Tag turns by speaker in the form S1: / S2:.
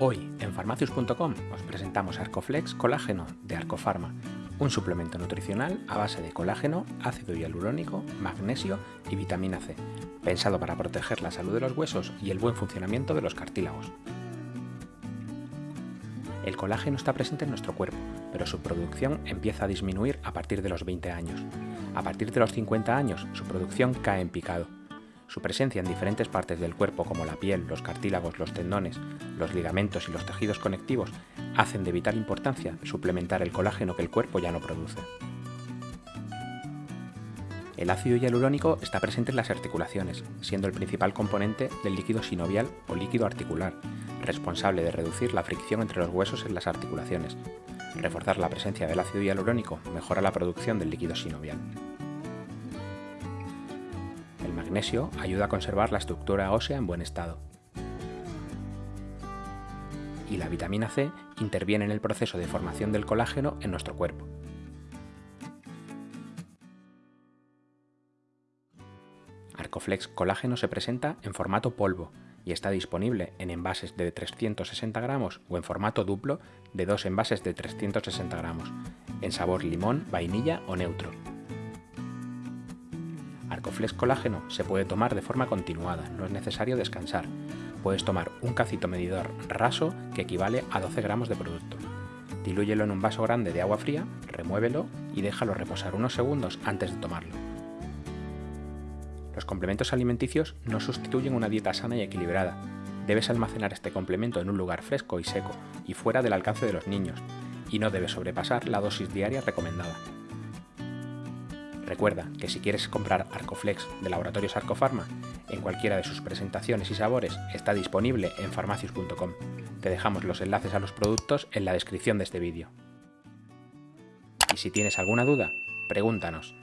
S1: Hoy en farmacius.com os presentamos Arcoflex Colágeno de Arcofarma, un suplemento nutricional a base de colágeno, ácido hialurónico, magnesio y vitamina C, pensado para proteger la salud de los huesos y el buen funcionamiento de los cartílagos. El colágeno está presente en nuestro cuerpo, pero su producción empieza a disminuir a partir de los 20 años. A partir de los 50 años, su producción cae en picado su presencia en diferentes partes del cuerpo como la piel, los cartílagos, los tendones, los ligamentos y los tejidos conectivos hacen de vital importancia suplementar el colágeno que el cuerpo ya no produce. El ácido hialurónico está presente en las articulaciones, siendo el principal componente del líquido sinovial o líquido articular, responsable de reducir la fricción entre los huesos en las articulaciones. Reforzar la presencia del ácido hialurónico mejora la producción del líquido sinovial magnesio ayuda a conservar la estructura ósea en buen estado. Y la vitamina C interviene en el proceso de formación del colágeno en nuestro cuerpo. Arcoflex Colágeno se presenta en formato polvo y está disponible en envases de 360 gramos o en formato duplo de dos envases de 360 gramos, en sabor limón, vainilla o neutro. Arcoflex Colágeno se puede tomar de forma continuada, no es necesario descansar. Puedes tomar un cacito medidor raso que equivale a 12 gramos de producto. Dilúyelo en un vaso grande de agua fría, remuévelo y déjalo reposar unos segundos antes de tomarlo. Los complementos alimenticios no sustituyen una dieta sana y equilibrada. Debes almacenar este complemento en un lugar fresco y seco y fuera del alcance de los niños, y no debes sobrepasar la dosis diaria recomendada. Recuerda que si quieres comprar Arcoflex de Laboratorios Arcofarma, en cualquiera de sus presentaciones y sabores está disponible en farmacius.com. Te dejamos los enlaces a los productos en la descripción de este vídeo. Y si tienes alguna duda, pregúntanos.